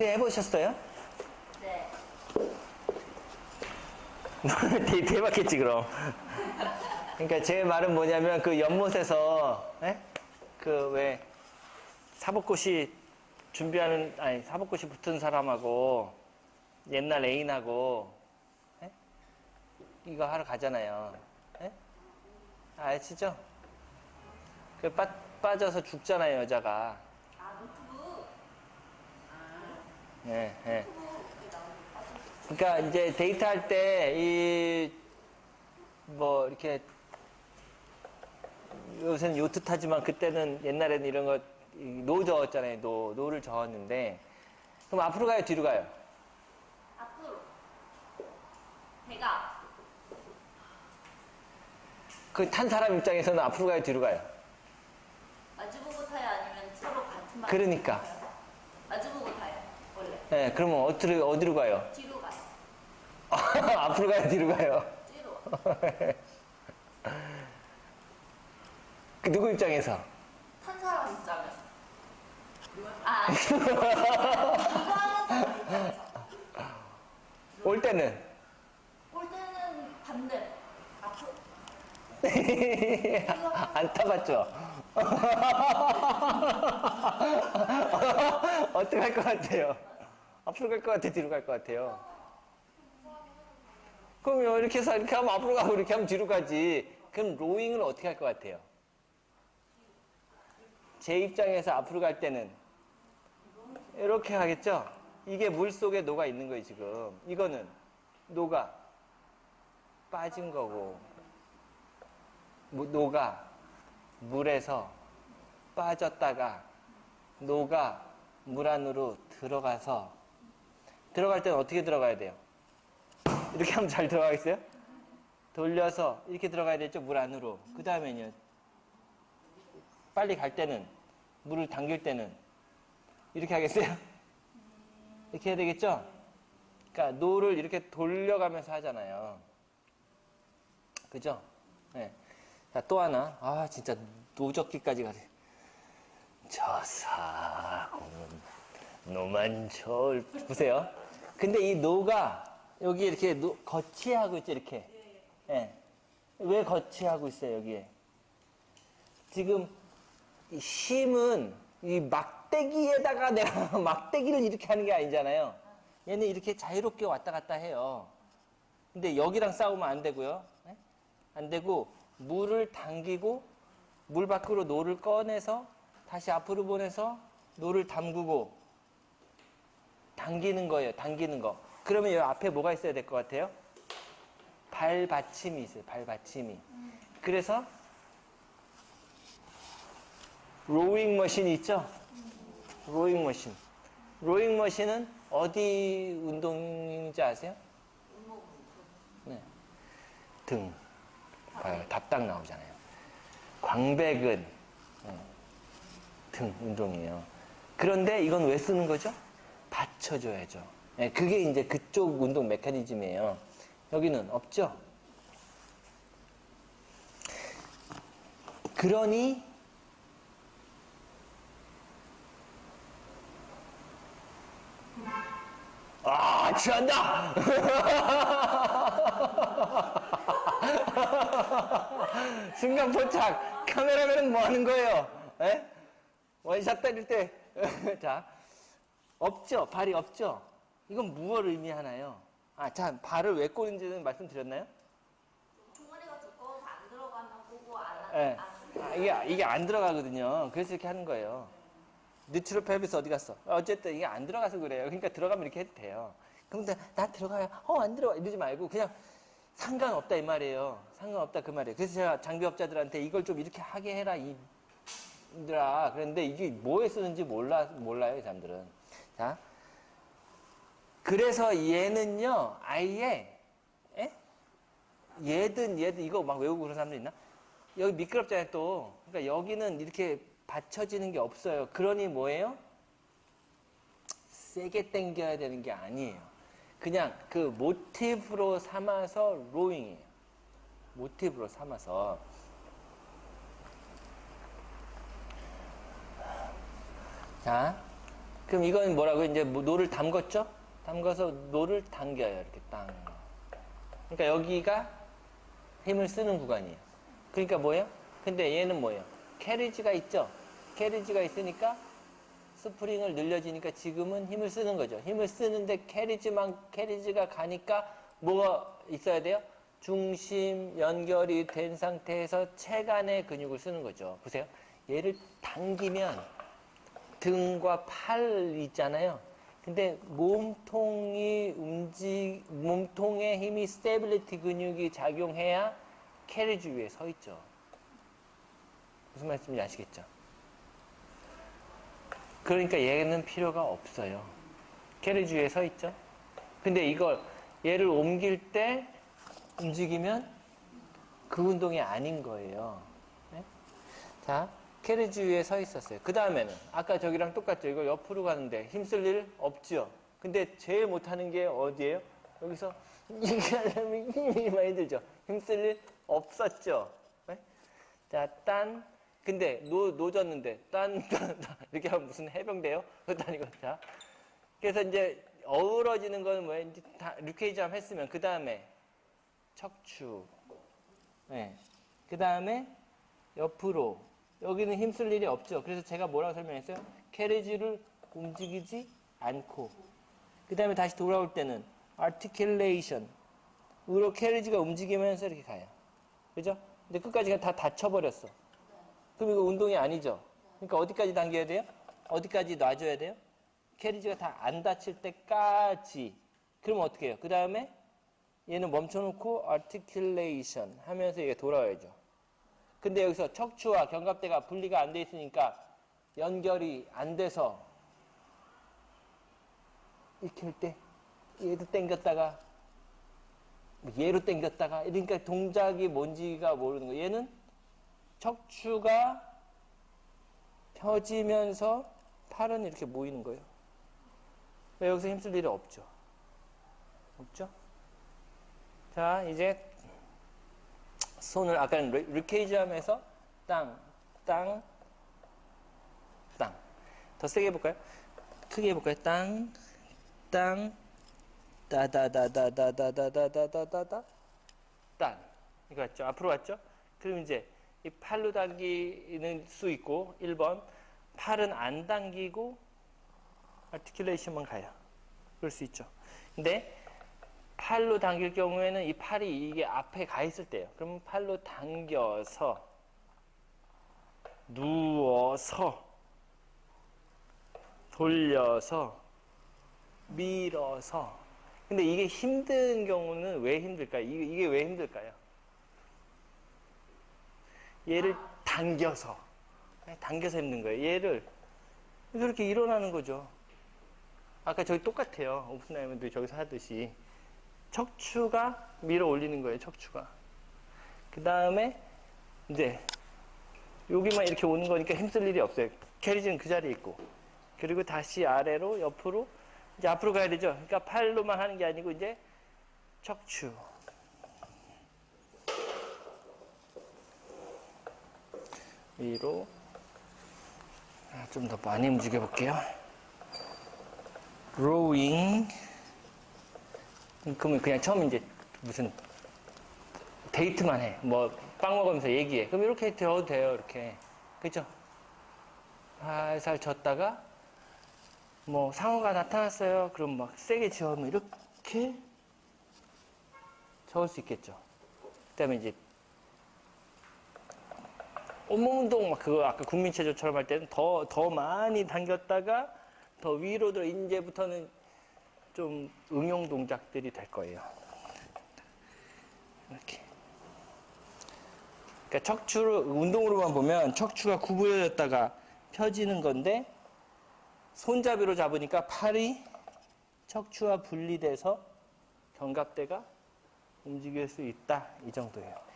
해보셨어요? 네. 대, 대박했지 그럼 그러니까 제 말은 뭐냐면 그 연못에서 그 왜 사법고시 준비하는 아니 사법고시 붙은 사람하고 옛날 애인하고 에? 이거 하러 가잖아요 에? 아시죠? 그 빠, 빠져서 죽잖아요 여자가 아, 노트북. 예, 예. 그러니까 이제 데이트할 때 이 뭐 이렇게 요새는 요트 타지만 그때는 옛날에는 이런 거 노 저었잖아요. 노 노를 저었는데 그럼 앞으로 가요, 뒤로 가요? 앞으로. 배가. 그 탄 사람 입장에서는 앞으로 가요, 뒤로 가요? 마주보고 타요? 아니면 서로 같은 방 그러니까. 예, 그러면 어디로 어디로 가요? 뒤로 가요. 앞으로 가요, 뒤로 가요? 뒤로. 그 누구 입장에서? 탄 사람 입장에서. 아. 올 때는 올 때는 반대. 앞으로. 안 타봤죠? 어떻게 할 것 같아요? 앞으로 갈 것 같아, 뒤로 갈 것 같아요? 그럼 이렇게 해서 이렇게 하면 앞으로 가고 이렇게 하면 뒤로 가지. 그럼 로잉을 어떻게 할 것 같아요? 제 입장에서 앞으로 갈 때는 이렇게 하겠죠? 이게 물 속에 녹아 있는 거예요, 지금. 이거는 녹아 빠진 거고. 무- 녹아 물에서 빠졌다가 녹아 물 안으로 들어가서 들어갈 때는 어떻게 들어가야 돼요? 이렇게 하면 잘 들어가겠어요? 돌려서 이렇게 들어가야 되죠 물 안으로 그 다음에는요 빨리 갈 때는 물을 당길 때는 이렇게 하겠어요? 이렇게 해야 되겠죠? 그러니까 노를 이렇게 돌려가면서 하잖아요 그죠? 네. 자, 또 하나. 아, 진짜 노적기까지 가세. 저 사고는 노만 절 보세요. 근데 이 노가 여기 이렇게 노, 거치하고 있죠, 이렇게. 예. 왜 거치하고 있어요, 여기에? 지금 이 심은 이 막대기에다가 내가 막대기를 이렇게 하는 게 아니잖아요. 얘는 이렇게 자유롭게 왔다 갔다 해요. 근데 여기랑 싸우면 안 되고요. 예? 안 되고 물을 당기고 물 밖으로 노를 꺼내서 다시 앞으로 보내서 노를 담그고 당기는 거예요. 당기는 거. 그러면 여기 앞에 뭐가 있어야 될 것 같아요? 발받침이 있어요. 발받침이. 그래서 로잉 머신이 있죠? 로잉 머신. 로잉 머신은 어디 운동인지 아세요? 네. 등. 봐요. 답딱 나오잖아요. 광배근 네. 등 운동이에요. 그런데 이건 왜 쓰는 거죠? 받쳐줘야죠. 네, 그게 이제 그쪽 운동 메커니즘이에요. 여기는 없죠? 그러니 아, 취한다! 순간 포착! 카메라맨은 뭐 하는 거예요? 에? 원샷 때릴 때. 자, 없죠? 발이 없죠? 이건 무엇을 의미하나요? 아, 자, 발을 왜 꼬는지는 말씀드렸나요? 종아리가 두꺼워서 안 들어가나 보고 안 예. 안- 아, 이게, 이게 안 들어가거든요. 그래서 이렇게 하는 거예요. 뉴트로 펠비스 어디 갔어? 어쨌든 이게 안 들어가서 그래요. 그러니까 들어가면 이렇게 해도 돼요. 근데 나 들어가요. 어, 안 들어가. 이러지 말고 그냥 상관없다 이 말이에요. 상관없다 그 말이에요. 그래서 제가 장비업자들한테 이걸 좀 이렇게 하게 해라 이들아. 그런데 이게 뭐에 쓰는지 몰라, 몰라요, 이 사람들은. 자. 그래서 얘는요, 아예, 에? 얘든 얘든 이거 막 외우고 그런 사람들 있나? 여기 미끄럽잖아요, 또. 그러니까 여기는 이렇게 받쳐지는 게 없어요. 그러니 뭐예요? 세게 당겨야 되는 게 아니에요. 그냥 그 모티브로 삼아서 로잉이에요. 모티브로 삼아서. 자, 그럼 이건 뭐라고 이제 뭐 노를 담궜죠? 담가서 노를 당겨요. 이렇게 땅. 그러니까 여기가 힘을 쓰는 구간이에요. 그러니까 뭐예요? 근데 얘는 뭐예요? carriage가 있죠? carriage가 있으니까 스프링을 늘려지니까 지금은 힘을 쓰는 거죠. 힘을 쓰는데 carriage만 carriage가 가니까 뭐가 있어야 돼요? 중심 연결이 된 상태에서 체간의 근육을 쓰는 거죠. 보세요. 얘를 당기면 등과 팔 있잖아요. 근데 몸통이 움직 몸통의 힘이 stability 근육이 작용해야 carriage 위에 서 있죠. 무슨 말씀인지 아시겠죠? 그러니까 얘는 필요가 없어요. carriage 위에 서 있죠. 근데 이걸 얘를 옮길 때 움직이면 그 운동이 아닌 거예요. 네? 자, carriage 위에 서 있었어요. 그 다음에는 아까 저기랑 똑같죠. 이거 옆으로 가는데 힘쓸 일 없죠. 근데 제일 못하는 게 어디예요? 여기서 이게 하려면 힘이 많이 들죠. 힘쓸 일 없었죠. 네? 자, 딴. 근데 노, 노졌는데 딴, 딴, 딴. 이렇게 하면 무슨 해병대요? 그것도 아니고. 자. 그래서 이제 어우러지는 건 뭐예요? 이제 다 루케이즈암 했으면 그 다음에 척추. 네. 그 다음에 옆으로. 여기는 힘쓸 일이 없죠. 그래서 제가 뭐라고 설명했어요? 캐리지를 움직이지 않고. 그 다음에 다시 돌아올 때는 articulation. 으로 캐리지가 움직이면서 이렇게 가요. 그죠? 근데 끝까지가 다 닫혀버렸어. 그럼 이거 운동이 아니죠? 그러니까 어디까지 당겨야 돼요? 어디까지 놔줘야 돼요? 캐리지가 다 안 닫힐 때까지. 그럼 어떻게 해요? 그 다음에 얘는 멈춰놓고 articulation 하면서 얘가 돌아와야죠. 근데 여기서 척추와 견갑대가 분리가 안 돼 있으니까 연결이 안 돼서 이렇게 할 때 얘도 당겼다가 얘로 당겼다가 그러니까 동작이 뭔지가 모르는 거예요. 얘는 척추가 펴지면서 팔은 이렇게 모이는 거예요. 여기서 힘쓸 일이 없죠. 없죠? 자, 이제 손을 아까는 리케이지함에서 땅, 땅, 땅. 더 세게 해볼까요? 크게 해볼까요? 땅, 땅, 따다다다다다다다다다다, 땅. 이거 맞죠? 앞으로 왔죠? 그럼 이제 이 팔로 당기는 수 있고 1번 팔은 안 당기고 아티큘레이션만 가요. 그럴 수 있죠. 근데 팔로 당길 경우에는 이 팔이 이게 앞에 가 있을 때요. 그럼 팔로 당겨서 누워서 돌려서 밀어서 근데 이게 힘든 경우는 왜 힘들까요? 이게, 왜 힘들까요? 얘를 당겨서 네, 당겨서 힘든 거예요. 얘를 이렇게 일어나는 거죠. 아까 저기 똑같아요. 오픈라이먼도 저기서 하듯이 척추가 밀어 올리는 거예요. 척추가. 그 다음에 이제 여기만 이렇게 오는 거니까 힘쓸 일이 없어요. 캐리지는 그 자리에 있고. 그리고 다시 아래로 옆으로 이제 앞으로 가야 되죠. 그러니까 팔로만 하는 게 아니고 이제 척추. 위로 아, 좀더 많이 움직여 볼게요. 로잉 그러면 그냥 처음 이제 무슨 데이트만 해. 뭐 빵 먹으면서 얘기해. 그럼 이렇게 되어도 돼요. 이렇게. 그죠? 살살 졌다가 뭐 상어가 나타났어요. 그럼 막 세게 지어면 이렇게 저을 수 있겠죠. 그다음에 이제 온몸 운동 막 그거 아까 국민체조처럼 할 때는 더 더 많이 당겼다가 더 위로 들어 이제부터는 좀 응용 동작들이 될 거예요. 이렇게. 그러니까 척추를 운동으로만 보면 척추가 구부러졌다가 펴지는 건데 손잡이로 잡으니까 팔이 척추와 분리돼서 견갑대가 움직일 수 있다 이 정도예요.